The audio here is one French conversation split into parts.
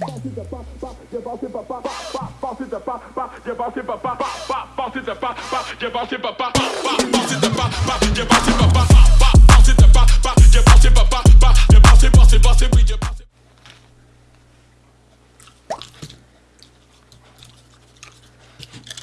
Je pars, je je passe, je pas je pas je pas je je passe, je pas je je pas je passe, je pas je je pas je passe, je pas je passe, je pas je je pas je passe, je pas je passe, je pas je je pas je passe, je pas je pas je pas je je passe, je pas je pas je pas je je passe, je pas je pas je passe, je pas je pas je pas je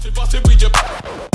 Bust it, bust it with your